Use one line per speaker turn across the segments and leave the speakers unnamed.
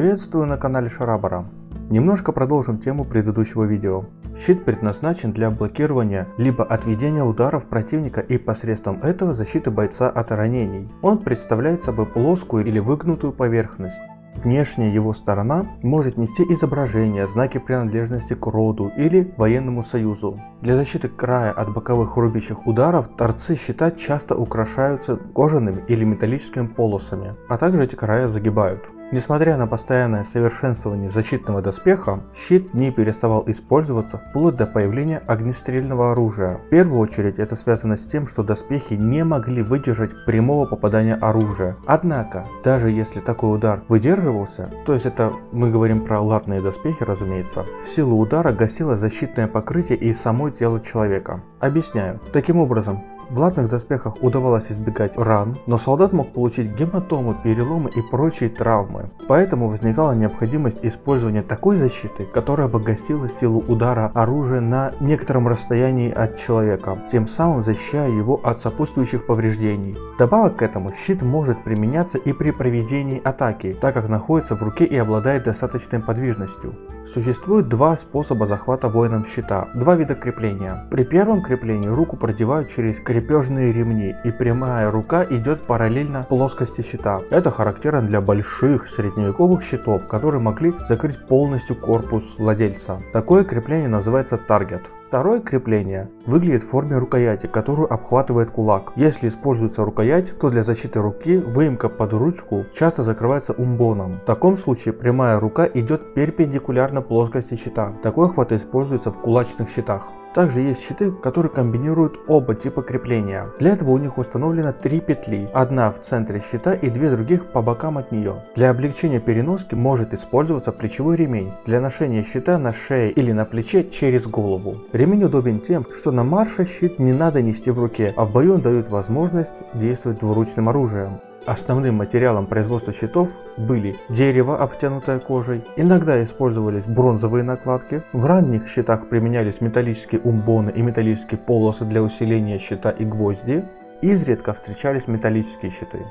Приветствую на канале Шарабара. Немножко продолжим тему предыдущего видео. Щит предназначен для блокирования либо отведения ударов противника и посредством этого защиты бойца от ранений. Он представляет собой плоскую или выгнутую поверхность. Внешняя его сторона может нести изображение, знаки принадлежности к роду или военному союзу. Для защиты края от боковых рубящих ударов торцы щита часто украшаются кожаными или металлическими полосами, а также эти края загибают. Несмотря на постоянное совершенствование защитного доспеха, щит не переставал использоваться вплоть до появления огнестрельного оружия. В первую очередь это связано с тем, что доспехи не могли выдержать прямого попадания оружия. Однако, даже если такой удар выдерживался, то есть это мы говорим про латные доспехи разумеется, силу удара гасило защитное покрытие и само тело человека. Объясняю. Таким образом, в латных доспехах удавалось избегать ран, но солдат мог получить гематомы, переломы и прочие травмы. Поэтому возникала необходимость использования такой защиты, которая бы гасила силу удара оружия на некотором расстоянии от человека, тем самым защищая его от сопутствующих повреждений. Добавок к этому, щит может применяться и при проведении атаки, так как находится в руке и обладает достаточной подвижностью. Существует два способа захвата воином щита, два вида крепления. При первом креплении руку продевают через крепежные ремни и прямая рука идет параллельно плоскости щита. Это характерно для больших средневековых щитов, которые могли закрыть полностью корпус владельца. Такое крепление называется таргет. Второе крепление выглядит в форме рукояти, которую обхватывает кулак. Если используется рукоять, то для защиты руки выемка под ручку часто закрывается умбоном. В таком случае прямая рука идет перпендикулярно плоскости щита. Такой хват используется в кулачных щитах. Также есть щиты, которые комбинируют оба типа крепления. Для этого у них установлено три петли, одна в центре щита и две других по бокам от нее. Для облегчения переноски может использоваться плечевой ремень для ношения щита на шее или на плече через голову. Ремень удобен тем, что на марше щит не надо нести в руке, а в бою он дает возможность действовать двуручным оружием. Основным материалом производства щитов были дерево, обтянутое кожей, иногда использовались бронзовые накладки, в ранних щитах применялись металлические умбоны и металлические полосы для усиления щита и гвозди, изредка встречались металлические щиты.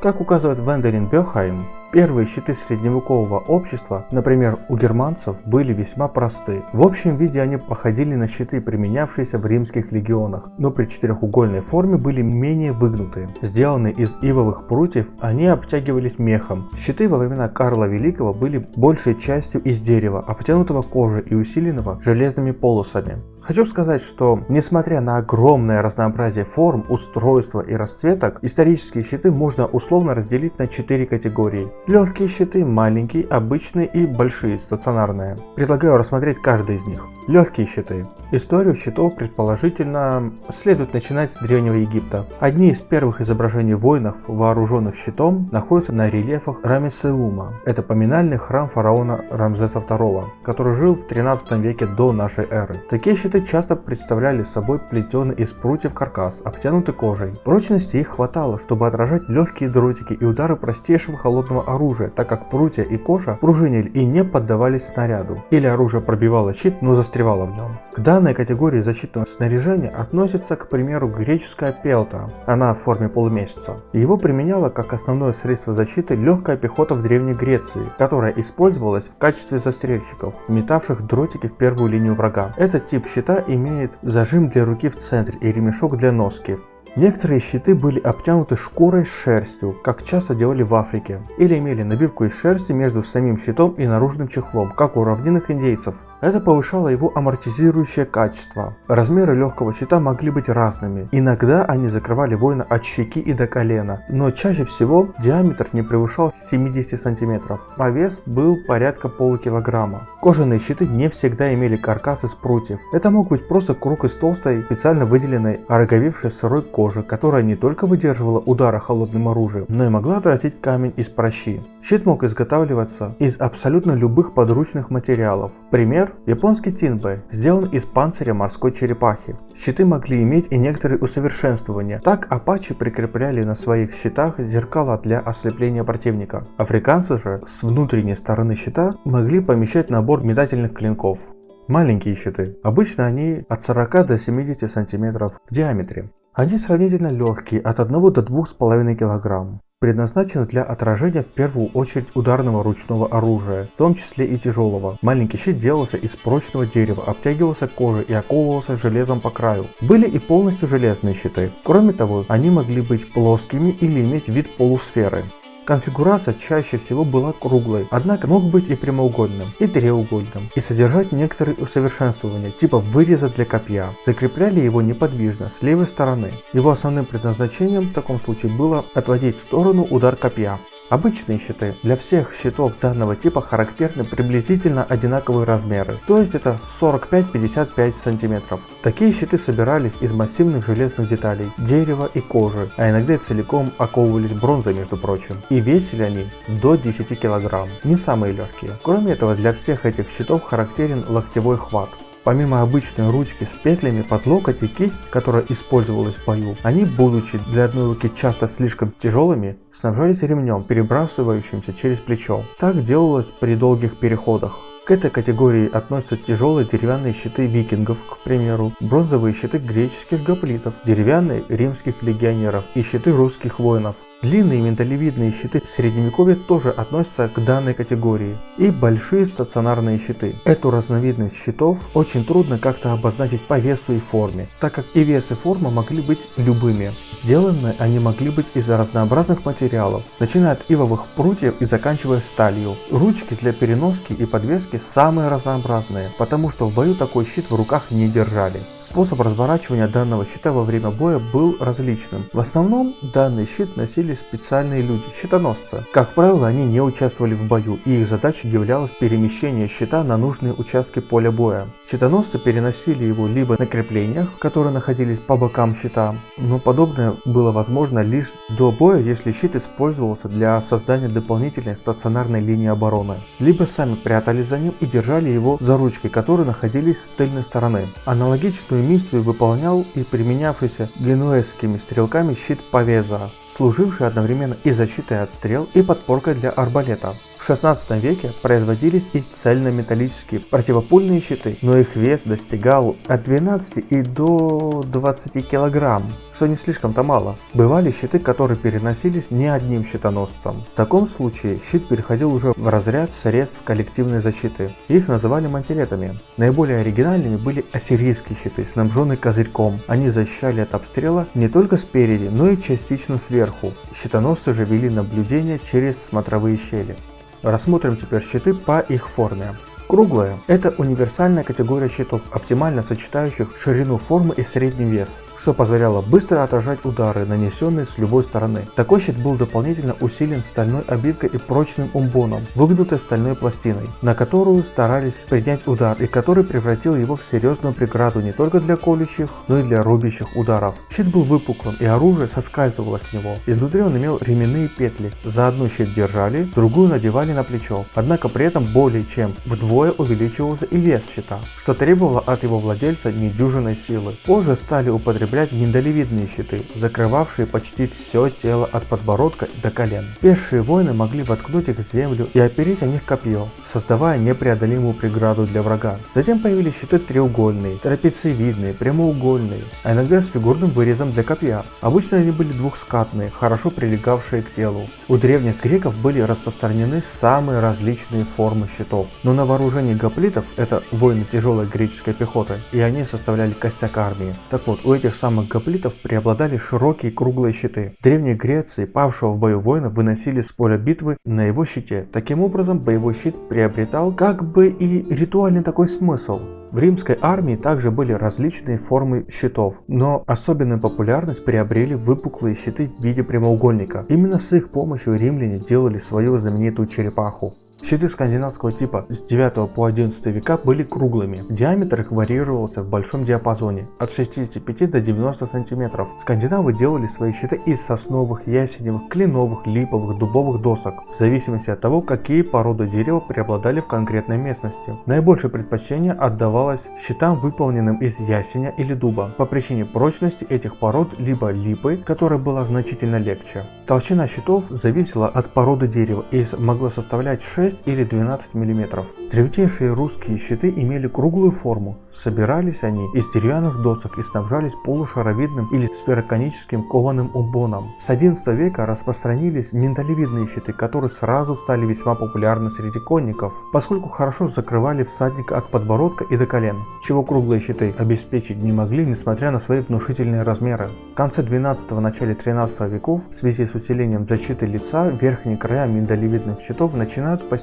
Как указывает Венделин Бехайм, Первые щиты средневекового общества, например у германцев, были весьма просты. В общем виде они походили на щиты, применявшиеся в римских легионах, но при четырехугольной форме были менее выгнутые. Сделанные из ивовых прутьев, они обтягивались мехом. Щиты во времена Карла Великого были большей частью из дерева, обтянутого кожей и усиленного железными полосами. Хочу сказать, что несмотря на огромное разнообразие форм, устройства и расцветок, исторические щиты можно условно разделить на четыре категории. Легкие щиты, маленькие, обычные и большие, стационарные. Предлагаю рассмотреть каждый из них. Легкие щиты. Историю щитов предположительно следует начинать с Древнего Египта. Одни из первых изображений воинов, вооруженных щитом, находятся на рельефах Рамесеума. Это поминальный храм фараона Рамзеса II, который жил в 13 веке до нашей эры. Такие щиты часто представляли собой плетеный из прутьев каркас, обтянутый кожей. Прочности их хватало, чтобы отражать легкие дротики и удары простейшего холодного оружия, так как прутья и кожа пружинили и не поддавались снаряду. Или оружие пробивало щит, но застревало в нем. К данной категории защитного снаряжения относится, к примеру, греческая пелта. Она в форме полумесяца. Его применяла как основное средство защиты легкая пехота в Древней Греции, которая использовалась в качестве застрельщиков, метавших дротики в первую линию врага. Этот тип щита имеет зажим для руки в центре и ремешок для носки. Некоторые щиты были обтянуты шкурой с шерстью, как часто делали в Африке, или имели набивку из шерсти между самим щитом и наружным чехлом, как у равнинных индейцев. Это повышало его амортизирующее качество. Размеры легкого щита могли быть разными. Иногда они закрывали воина от щеки и до колена, но чаще всего диаметр не превышал 70 сантиметров, а вес был порядка полукилограмма. Кожаные щиты не всегда имели каркас из прутьев. Это мог быть просто круг из толстой, специально выделенной, ороговевшей сырой кожи, которая не только выдерживала удары холодным оружием, но и могла отразить камень из прощи. Щит мог изготавливаться из абсолютно любых подручных материалов. Пример Японский Тинбэ сделан из панциря морской черепахи. Щиты могли иметь и некоторые усовершенствования. Так апачи прикрепляли на своих щитах зеркала для ослепления противника. Африканцы же с внутренней стороны щита могли помещать набор метательных клинков. Маленькие щиты. Обычно они от 40 до 70 сантиметров в диаметре. Они сравнительно легкие, от 1 до 2,5 кг. Предназначена для отражения в первую очередь ударного ручного оружия, в том числе и тяжелого. Маленький щит делался из прочного дерева, обтягивался кожей и оковывался железом по краю. Были и полностью железные щиты. Кроме того, они могли быть плоскими или иметь вид полусферы. Конфигурация чаще всего была круглой, однако мог быть и прямоугольным, и треугольным, и содержать некоторые усовершенствования, типа выреза для копья. Закрепляли его неподвижно, с левой стороны. Его основным предназначением в таком случае было отводить в сторону удар копья. Обычные щиты для всех щитов данного типа характерны приблизительно одинаковые размеры, то есть это 45-55 см. Такие щиты собирались из массивных железных деталей, дерева и кожи, а иногда целиком оковывались бронзой между прочим. И весили они до 10 кг, не самые легкие. Кроме этого для всех этих щитов характерен локтевой хват. Помимо обычной ручки с петлями под локоть и кисть, которая использовалась в бою, они, будучи для одной руки часто слишком тяжелыми, снабжались ремнем, перебрасывающимся через плечо. Так делалось при долгих переходах. К этой категории относятся тяжелые деревянные щиты викингов, к примеру, бронзовые щиты греческих гоплитов, деревянные римских легионеров и щиты русских воинов. Длинные миндалевидные щиты средневековья тоже относятся к данной категории. И большие стационарные щиты. Эту разновидность щитов очень трудно как-то обозначить по весу и форме, так как и вес и форма могли быть любыми. Сделаны они могли быть из разнообразных материалов, начиная от ивовых прутьев и заканчивая сталью. Ручки для переноски и подвески самые разнообразные, потому что в бою такой щит в руках не держали. Способ разворачивания данного щита во время боя был различным. В основном данный щит носили специальные люди, щитоносцы. Как правило, они не участвовали в бою, и их задачей являлось перемещение щита на нужные участки поля боя. Щитоносцы переносили его либо на креплениях, которые находились по бокам щита, но подобное было возможно лишь до боя, если щит использовался для создания дополнительной стационарной линии обороны, либо сами прятались за ним и держали его за ручки, которые находились с тыльной стороны. Аналогичную миссию выполнял и применявшийся генуэзскими стрелками щит Павеза, служивший одновременно и защитой от стрел, и подпоркой для арбалета. В 16 веке производились и цельнометаллические противопульные щиты, но их вес достигал от 12 и до 20 килограмм, что не слишком-то мало. Бывали щиты, которые переносились не одним щитоносцем. В таком случае щит переходил уже в разряд средств коллективной защиты. Их называли мантилетами. Наиболее оригинальными были ассирийские щиты, снабженные козырьком. Они защищали от обстрела не только спереди, но и частично сверху. Щитоносцы же вели наблюдение через смотровые щели. Рассмотрим теперь щиты по их форме. Круглая – это универсальная категория щитов, оптимально сочетающих ширину формы и средний вес, что позволяло быстро отражать удары, нанесенные с любой стороны. Такой щит был дополнительно усилен стальной обивкой и прочным умбоном, выгнутой стальной пластиной, на которую старались принять удар и который превратил его в серьезную преграду не только для колющих, но и для рубящих ударов. Щит был выпуклым и оружие соскальзывало с него. Изнутри он имел ременные петли, за одну щит держали, другую надевали на плечо, однако при этом более чем вдвое вдвое увеличивался и вес щита, что требовало от его владельца недюжинной силы. Позже стали употреблять миндалевидные щиты, закрывавшие почти все тело от подбородка до колен. Пешие воины могли воткнуть их в землю и опереть о них копье, создавая непреодолимую преграду для врага. Затем появились щиты треугольные, трапециевидные, прямоугольные, а иногда с фигурным вырезом для копья. Обычно они были двухскатные, хорошо прилегавшие к телу. У древних греков были распространены самые различные формы щитов, но на вооружении вооружении гоплитов это воины тяжелой греческой пехоты, и они составляли костяк армии. Так вот, у этих самых гоплитов преобладали широкие круглые щиты. В Древней Греции павшего в бою воина выносили с поля битвы на его щите. Таким образом, боевой щит приобретал как бы и ритуальный такой смысл. В римской армии также были различные формы щитов, но особенную популярность приобрели выпуклые щиты в виде прямоугольника. Именно с их помощью римляне делали свою знаменитую черепаху. Щиты скандинавского типа с 9 по 11 века были круглыми. Диаметр их варьировался в большом диапазоне от 65 до 90 сантиметров. Скандинавы делали свои щиты из сосновых, ясеневых, кленовых, липовых, дубовых досок, в зависимости от того, какие породы дерева преобладали в конкретной местности. Наибольшее предпочтение отдавалось щитам, выполненным из ясеня или дуба, по причине прочности этих пород либо липы, которая была значительно легче. Толщина щитов зависела от породы дерева и могла составлять 6 6 или 12 мм. Древнейшие русские щиты имели круглую форму. Собирались они из деревянных досок и снабжались полушаровидным или сфероконическим кованым умбоном. С 11 века распространились миндалевидные щиты, которые сразу стали весьма популярны среди конников, поскольку хорошо закрывали всадника от подбородка и до колен, чего круглые щиты обеспечить не могли, несмотря на свои внушительные размеры. В конце 12 начале 13 веков в связи с усилением защиты лица верхние края миндалевидных щитов начинают постепенно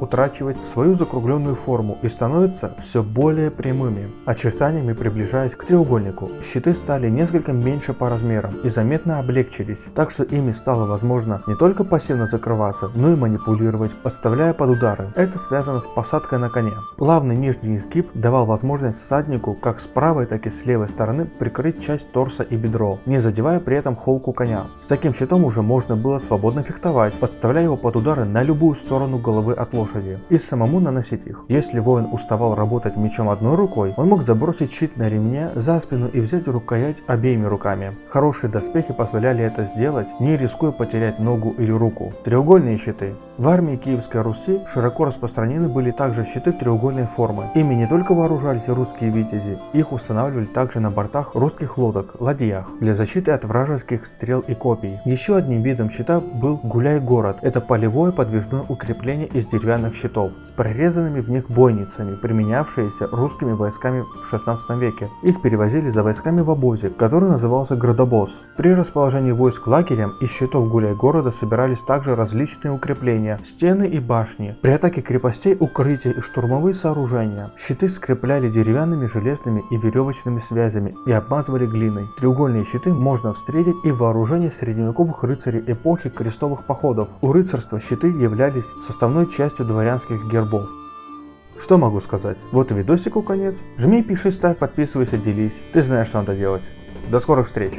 утрачивать свою закругленную форму и становятся все более прямыми, очертаниями приближаясь к треугольнику. Щиты стали несколько меньше по размерам и заметно облегчились, так что ими стало возможно не только пассивно закрываться, но и манипулировать, подставляя под удары. Это связано с посадкой на коне. Плавный нижний изгиб давал возможность всаднику как с правой, так и с левой стороны прикрыть часть торса и бедро, не задевая при этом холку коня. С таким щитом уже можно было свободно фехтовать, подставляя его под удары на любую сторону головы от лошади и самому наносить их. Если воин уставал работать мечом одной рукой, он мог забросить щит на ремне за спину и взять рукоять обеими руками. Хорошие доспехи позволяли это сделать, не рискуя потерять ногу или руку. Треугольные щиты. В армии Киевской Руси широко распространены были также щиты треугольной формы. Ими не только вооружались русские витязи, их устанавливали также на бортах русских лодок, ладьях, для защиты от вражеских стрел и копий. Еще одним видом щита был гуляй-город. Это полевое подвижное укрепление из деревянных щитов с прорезанными в них бойницами, применявшиеся русскими войсками в 16 веке. Их перевозили за войсками в обозе, который назывался градобоз. При расположении войск лагерем из щитов гуляй-города собирались также различные укрепления, стены и башни. При атаке крепостей укрытия и штурмовые сооружения. Щиты скрепляли деревянными, железными и веревочными связями и обмазывали глиной. Треугольные щиты можно встретить и в вооружении средневековых рыцарей эпохи крестовых походов. У рыцарства щиты являлись составной частью дворянских гербов. Что могу сказать? Вот и видосику конец. Жми, пиши, ставь, подписывайся, делись. Ты знаешь, что надо делать. До скорых встреч!